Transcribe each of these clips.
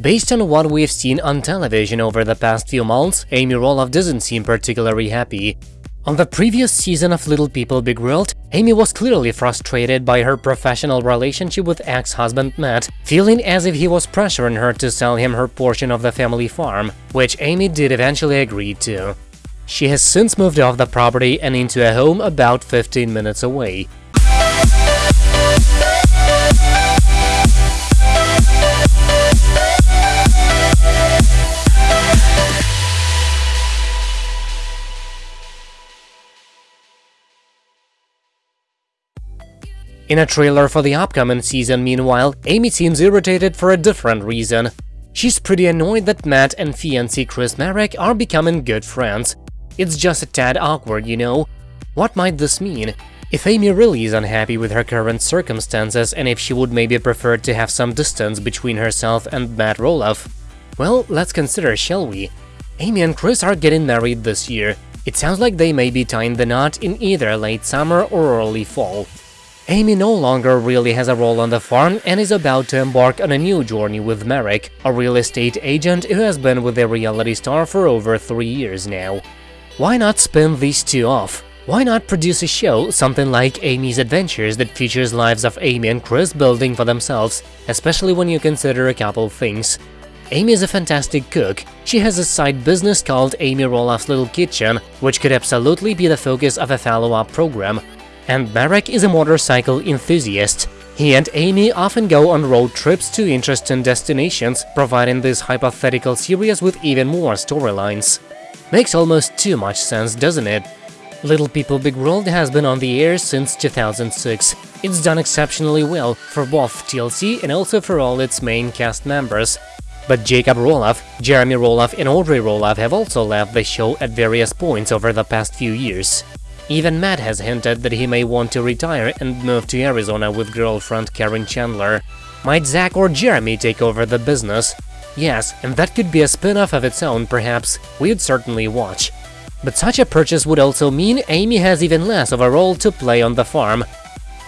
Based on what we've seen on television over the past few months, Amy Roloff doesn't seem particularly happy. On the previous season of Little People Big World, Amy was clearly frustrated by her professional relationship with ex-husband Matt, feeling as if he was pressuring her to sell him her portion of the family farm, which Amy did eventually agree to. She has since moved off the property and into a home about 15 minutes away. In a trailer for the upcoming season, meanwhile, Amy seems irritated for a different reason. She's pretty annoyed that Matt and fiancé Chris Marek are becoming good friends. It's just a tad awkward, you know? What might this mean? If Amy really is unhappy with her current circumstances and if she would maybe prefer to have some distance between herself and Matt Roloff, well, let's consider, shall we? Amy and Chris are getting married this year. It sounds like they may be tying the knot in either late summer or early fall. Amy no longer really has a role on the farm and is about to embark on a new journey with Marek, a real estate agent who has been with the reality star for over three years now. Why not spin these two off? Why not produce a show, something like Amy's Adventures, that features lives of Amy and Chris building for themselves, especially when you consider a couple things. Amy is a fantastic cook. She has a side business called Amy Roloff's Little Kitchen, which could absolutely be the focus of a follow-up program, and Marek is a motorcycle enthusiast. He and Amy often go on road trips to interesting destinations, providing this hypothetical series with even more storylines. Makes almost too much sense, doesn't it? Little People Big World has been on the air since 2006. It's done exceptionally well for both TLC and also for all its main cast members. But Jacob Roloff, Jeremy Roloff and Audrey Roloff have also left the show at various points over the past few years. Even Matt has hinted that he may want to retire and move to Arizona with girlfriend Karen Chandler. Might Zach or Jeremy take over the business? Yes, and that could be a spin-off of its own, perhaps. We'd certainly watch. But such a purchase would also mean Amy has even less of a role to play on the farm.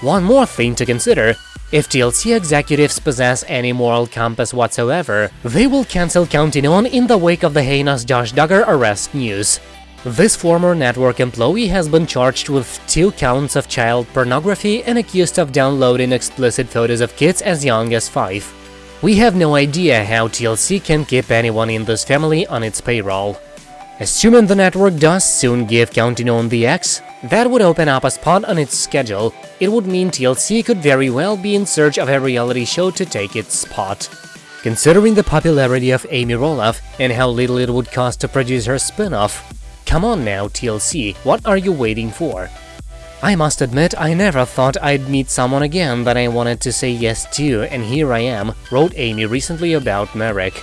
One more thing to consider, if TLC executives possess any moral compass whatsoever, they will cancel Counting On in the wake of the heinous Josh Duggar arrest news. This former network employee has been charged with two counts of child pornography and accused of downloading explicit photos of kids as young as five. We have no idea how TLC can keep anyone in this family on its payroll. Assuming the network does soon give Counting On the X, that would open up a spot on its schedule. It would mean TLC could very well be in search of a reality show to take its spot. Considering the popularity of Amy Roloff and how little it would cost to produce her spin-off, Come on now, TLC, what are you waiting for? I must admit, I never thought I'd meet someone again that I wanted to say yes to, and here I am, wrote Amy recently about Marek.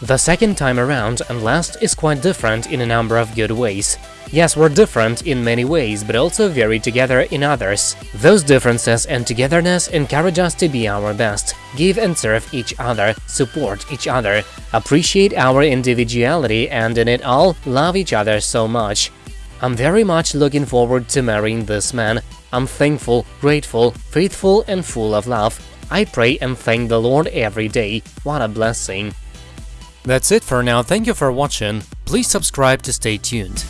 The second time around and last is quite different in a number of good ways. Yes, we're different in many ways, but also very together in others. Those differences and togetherness encourage us to be our best, give and serve each other, support each other, appreciate our individuality and in it all, love each other so much. I'm very much looking forward to marrying this man. I'm thankful, grateful, faithful and full of love. I pray and thank the Lord every day. What a blessing. That's it for now, thank you for watching. Please subscribe to stay tuned.